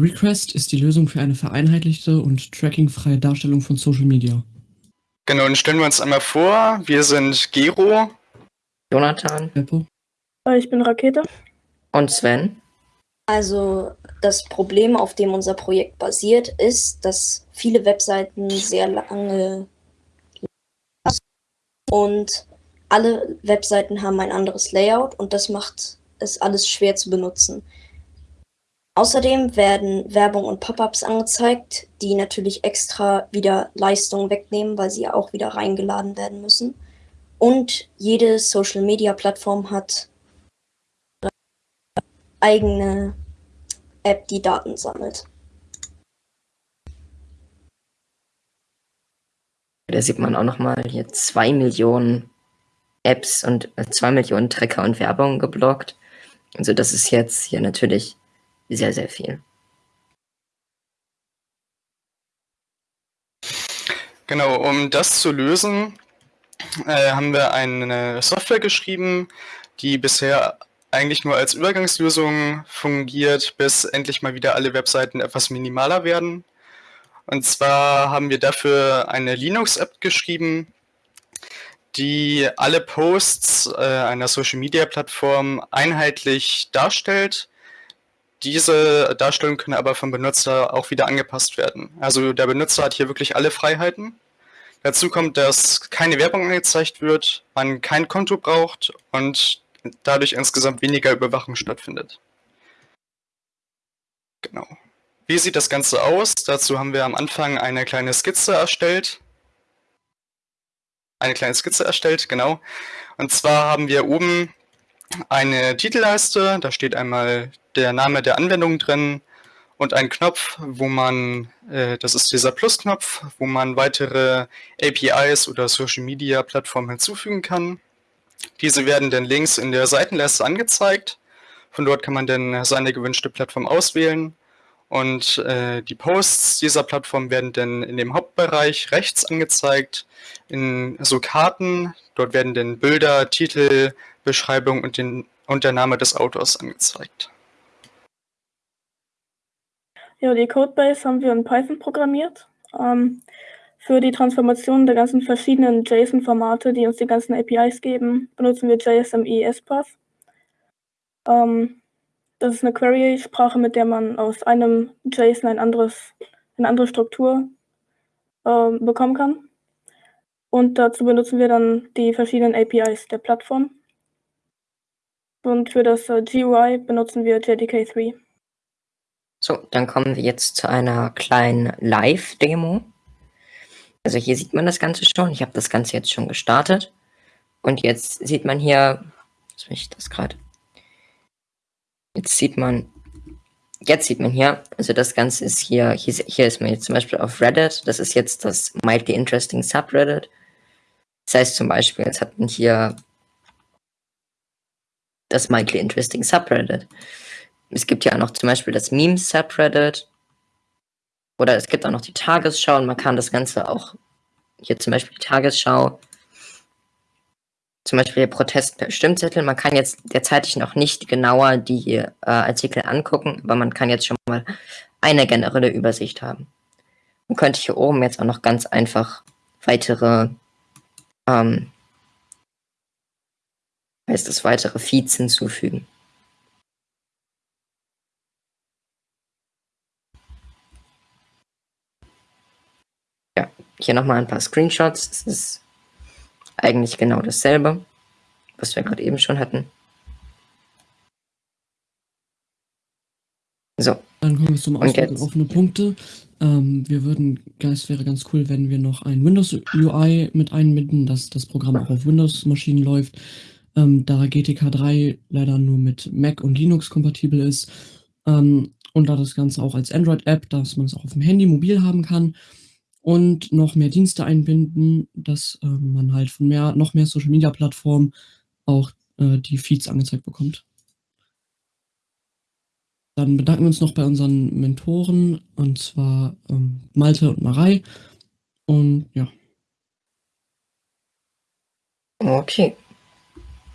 Request ist die Lösung für eine vereinheitlichte und trackingfreie Darstellung von Social Media. Genau, dann stellen wir uns einmal vor. Wir sind Gero. Jonathan. Beppo. Ich bin Rakete. Und Sven. Also das Problem, auf dem unser Projekt basiert, ist, dass viele Webseiten sehr lange und alle Webseiten haben ein anderes Layout und das macht es alles schwer zu benutzen. Außerdem werden Werbung und Pop-ups angezeigt, die natürlich extra wieder Leistung wegnehmen, weil sie auch wieder reingeladen werden müssen. Und jede Social-Media-Plattform hat eigene App, die Daten sammelt. Da sieht man auch nochmal hier zwei Millionen Apps und äh, zwei Millionen Tracker und Werbung geblockt. Also das ist jetzt hier natürlich sehr, sehr viel. Genau, um das zu lösen, äh, haben wir eine Software geschrieben, die bisher eigentlich nur als Übergangslösung fungiert, bis endlich mal wieder alle Webseiten etwas minimaler werden. Und zwar haben wir dafür eine Linux-App geschrieben, die alle Posts äh, einer Social-Media-Plattform einheitlich darstellt. Diese Darstellungen können aber vom Benutzer auch wieder angepasst werden. Also der Benutzer hat hier wirklich alle Freiheiten. Dazu kommt, dass keine Werbung angezeigt wird, man kein Konto braucht und dadurch insgesamt weniger Überwachung stattfindet. Genau. Wie sieht das Ganze aus? Dazu haben wir am Anfang eine kleine Skizze erstellt. Eine kleine Skizze erstellt, genau. Und zwar haben wir oben eine Titelleiste, da steht einmal der Name der Anwendung drin und ein Knopf, wo man, äh, das ist dieser Plus-Knopf, wo man weitere APIs oder Social Media Plattformen hinzufügen kann. Diese werden dann links in der Seitenleiste angezeigt. Von dort kann man dann seine gewünschte Plattform auswählen. Und äh, die Posts dieser Plattform werden dann in dem Hauptbereich rechts angezeigt, in so Karten. Dort werden dann Bilder, Titel, Beschreibung und, den, und der Name des Autors angezeigt. Ja, die Codebase haben wir in Python programmiert. Ähm, für die Transformation der ganzen verschiedenen JSON-Formate, die uns die ganzen APIs geben, benutzen wir JSME SPath. Ähm, das ist eine Query-Sprache, mit der man aus einem JSON ein anderes, eine andere Struktur äh, bekommen kann. Und dazu benutzen wir dann die verschiedenen APIs der Plattform. Und für das äh, GUI benutzen wir JDK3. So, dann kommen wir jetzt zu einer kleinen Live-Demo. Also hier sieht man das Ganze schon. Ich habe das Ganze jetzt schon gestartet. Und jetzt sieht man hier, was ich das gerade? Jetzt sieht man, jetzt sieht man hier, also das Ganze ist hier, hier, hier ist man jetzt zum Beispiel auf Reddit. Das ist jetzt das Mildly Interesting Subreddit. Das heißt zum Beispiel, jetzt hat man hier das Mildly Interesting Subreddit. Es gibt ja auch noch zum Beispiel das Meme Subreddit. Oder es gibt auch noch die Tagesschau und man kann das Ganze auch, hier zum Beispiel die Tagesschau, zum Beispiel Protest per Stimmzettel. Man kann jetzt derzeit noch nicht genauer die äh, Artikel angucken, aber man kann jetzt schon mal eine generelle Übersicht haben. Man könnte hier oben jetzt auch noch ganz einfach weitere, ähm, heißt es, weitere Feeds hinzufügen. Ja, hier nochmal ein paar Screenshots. Das ist eigentlich genau dasselbe, was wir gerade eben schon hatten. So. Dann kommen wir zum Auswerten offene Punkte. Ähm, wir würden, es wäre ganz cool, wenn wir noch ein Windows UI mit einbinden, dass das Programm auch auf Windows-Maschinen läuft. Ähm, da GTK 3 leider nur mit Mac und Linux kompatibel ist. Ähm, und da das Ganze auch als Android-App, dass man es auch auf dem Handy mobil haben kann und noch mehr Dienste einbinden, dass äh, man halt von mehr, noch mehr Social Media Plattformen auch äh, die Feeds angezeigt bekommt. Dann bedanken wir uns noch bei unseren Mentoren, und zwar ähm, Malte und Marei. Und ja. Okay.